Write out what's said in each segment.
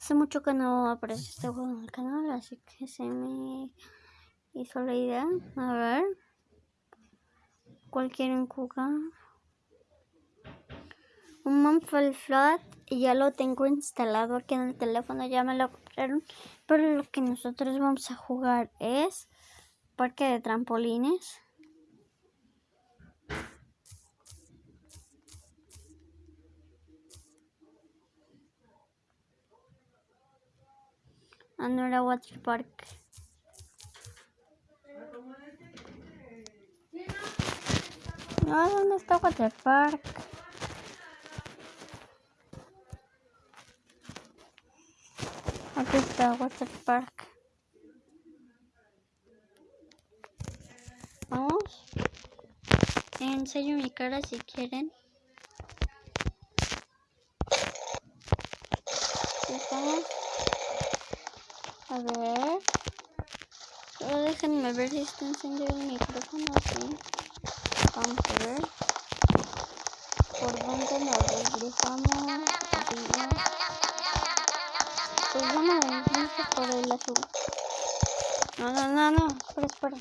Hace mucho que no aparece este juego en el canal, así que se me hizo la idea. A ver. ¿Cuál quieren jugar? Un Monfal Flat y ya lo tengo instalado aquí en el teléfono, ya me lo compraron. Pero lo que nosotros vamos a jugar es parque de trampolines. Ah, no era Water Park. No, ¿dónde está Water Park? Aquí está Water Park. Vamos. Enseño mi cara si quieren. Vamos. A ver. Solo déjenme ver si está encendido el micrófono. Sí. Vamos a ver. ¿Por dónde nos regresamos? Pues vamos a ir por el azul. No, no, no, no. Espera, espera.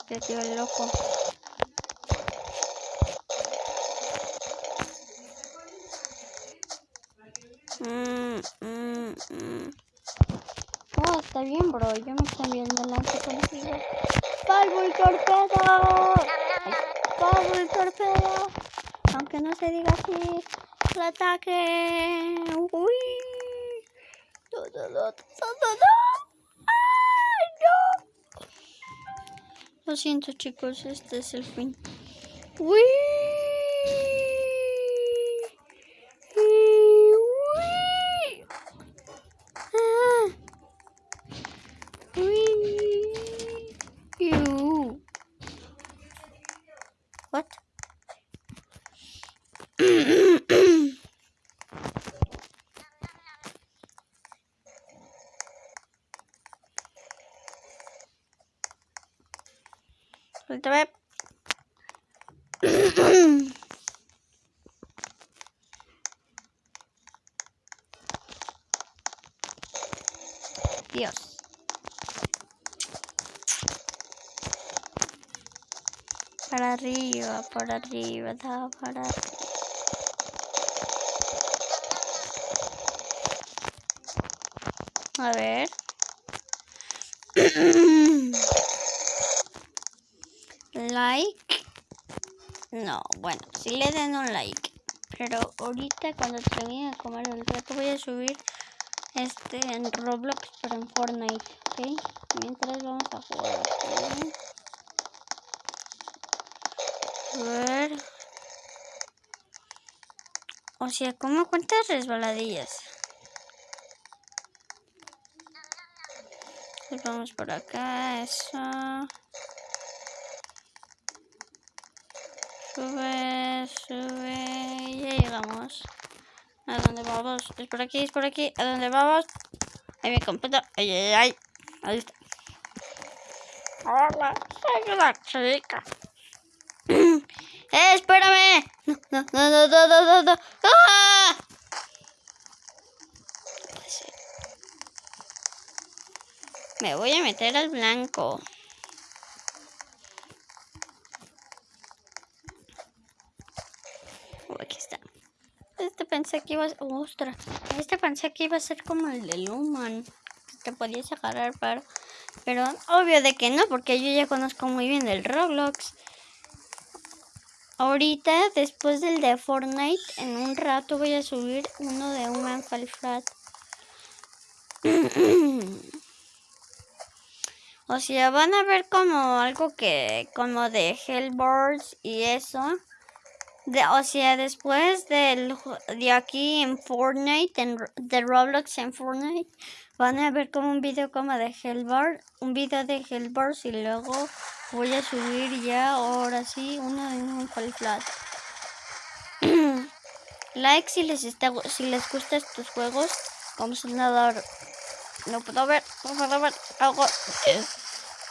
Este tío es loco. Mm, mm, mm. Está bien, bro. Yo me estoy viendo delante contigo. ¡Palvo y torpedo! ¡Palvo y torpedo! Aunque no se diga así. ¡El ataque! ¡Uy! ¡No, no, no, no, no! ¡Ay, no! Lo siento, chicos. Este es el fin. ¡Uy! Suéltame. Dios. Para arriba, para arriba, da para arriba. A ver. like. No, bueno, si le den un like. Pero ahorita cuando termine de comer el rato voy a subir este en Roblox, pero en Fortnite, ¿ok? Mientras vamos a jugar. ¿ok? A ver. O sea, ¿cómo cuántas resbaladillas? Pues vamos por acá, eso. Sube, sube. Ya llegamos. ¿A dónde vamos? Es por aquí, es por aquí. ¿A dónde vamos? Ahí me completo. Ay, ay, ay. Ahí está. Hola, soy una chica. ¡Eh, espérame! No, no, no, no, no, no, no. ¡Ah! Me voy a meter al blanco. Oh, aquí está. Este pensé que iba a. ¡Ostras! Este pensé que iba a ser como el de Luman. Que te podías agarrar para... Pero obvio de que no, porque yo ya conozco muy bien el Roblox. Ahorita, después del de Fortnite, en un rato voy a subir uno de un Manfalfrat. o sea, van a ver como algo que, como de Hellboards y eso. De, o sea, después del, de aquí en Fortnite, en, de Roblox en Fortnite, van a ver como un video como de Hellboard, un video de Hellboards y luego voy a subir ya ahora sí uno de un Flat. like si les está si les gustan estos juegos. Vamos a nadar. No puedo ver, no puedo ver algo.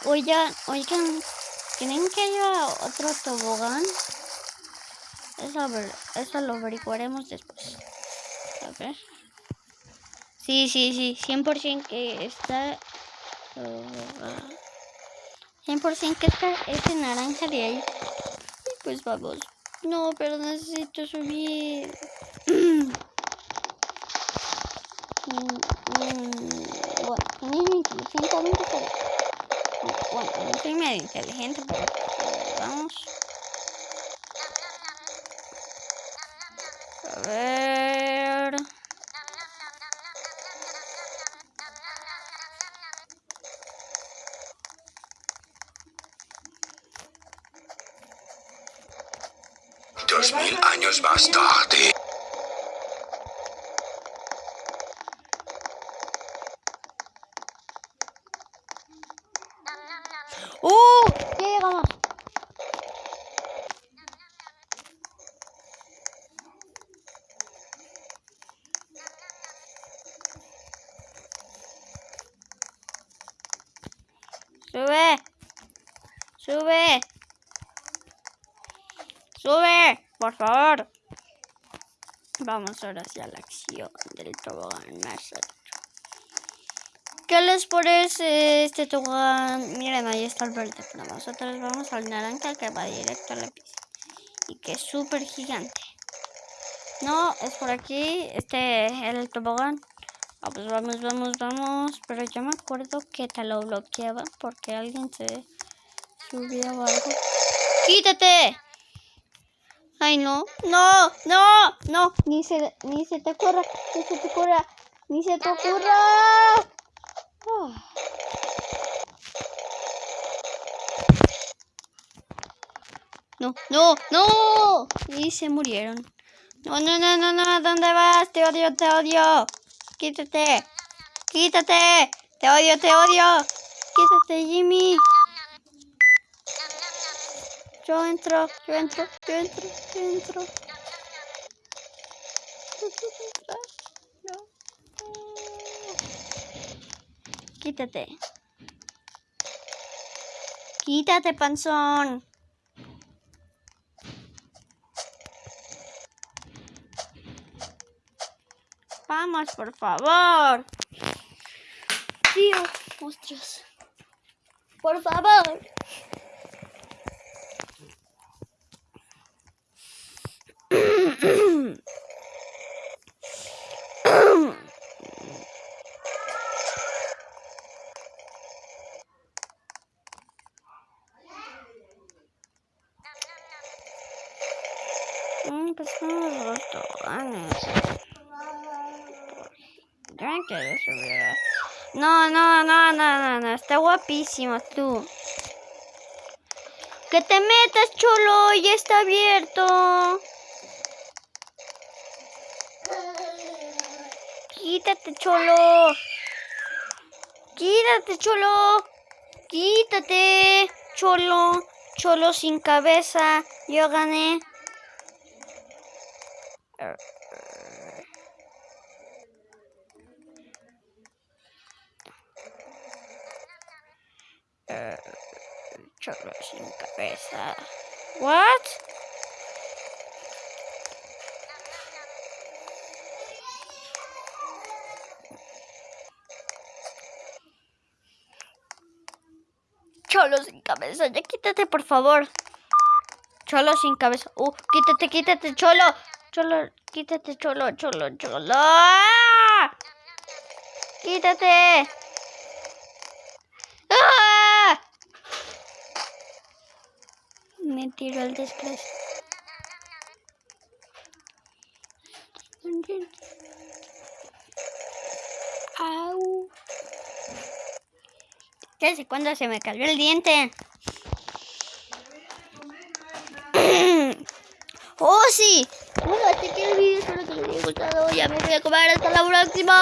Oigan, oigan, ¿creen que haya otro tobogán? Eso, eso lo averiguaremos después. A ver. Sí, sí, sí, 100% que está... 100% que está ese naranja de ahí. Pues vamos. No, pero necesito subir. bueno. Bueno, no soy medio inteligente, pero vamos. A ver. Dos mil años más tarde. Ya llegamos. Sube. Sube. Sube, por favor. Vamos ahora hacia la acción del tobogán más. ¿Qué les parece este tobogán? Miren, ahí está el verde, pero nosotros vamos al naranja que va directo a la pista. Y que es súper gigante. No, es por aquí, este, el tobogán. Vamos, vamos, vamos, vamos. Pero yo me acuerdo que te lo bloqueaba porque alguien se subía o algo. ¡Quítate! Ay, no, no, no, no, ni se, ni se te ocurra, ni se te ocurra, ni se te ocurra. No, no, no. Y se murieron. No, no, no, no, no, ¿dónde vas? Te odio, te odio. Quítate, quítate. Te odio, te odio. Quítate, Jimmy. Yo entro, yo entro, yo entro, yo entro. Quítate. Quítate, panzón. Vamos, por favor. Dios, monstruos. Por favor. Mm, pues vamos los toboganes. A- No, no, no, no, no, no. Está guapísimo tú. Que te metas, chulo. Ya está abierto. Quítate, cholo. Quítate, cholo. Quítate, cholo. Cholo sin cabeza. Yo gané. Cholo sin cabeza. What? Cholo sin cabeza, ya quítate por favor. Cholo sin cabeza. Uh, quítate, quítate, cholo. Cholo, quítate, cholo, cholo, cholo. ¡Ah! Quítate. ¡Ah! Me tiró el desgracia. Au. Sé cuándo se me cayó el diente. ¡Oh, sí! Bueno, hasta aquí el vídeo. Espero que les haya gustado. Ya me voy a comer. Hasta la próxima.